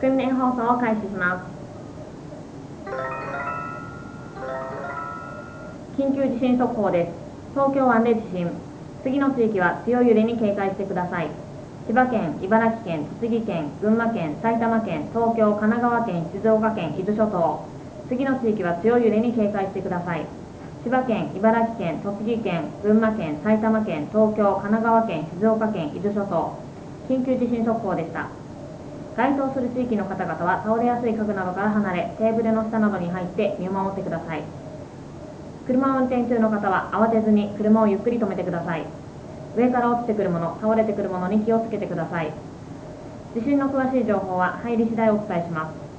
訓練放送を開始します。緊急地震速報です。東京湾で地震。次の地域は強い揺れに警戒してください。千葉県、茨城県、栃木県、群馬県、埼玉県、東京、神奈川県、静岡県、伊豆諸島。次の地域は強い揺れに警戒してください。千葉県、茨城県、栃木県、群馬県、埼玉県、東京、神奈川県、静岡県、伊豆諸島。緊急地震速報でした。該当する地域の方々は倒れやすい家具などから離れテーブルの下などに入って見守ってください。車を運転中の方は慌てずに車をゆっくり止めてください。上から落ちてくるもの倒れてくるものに気をつけてください。地震の詳しい情報は入り次第お伝えします。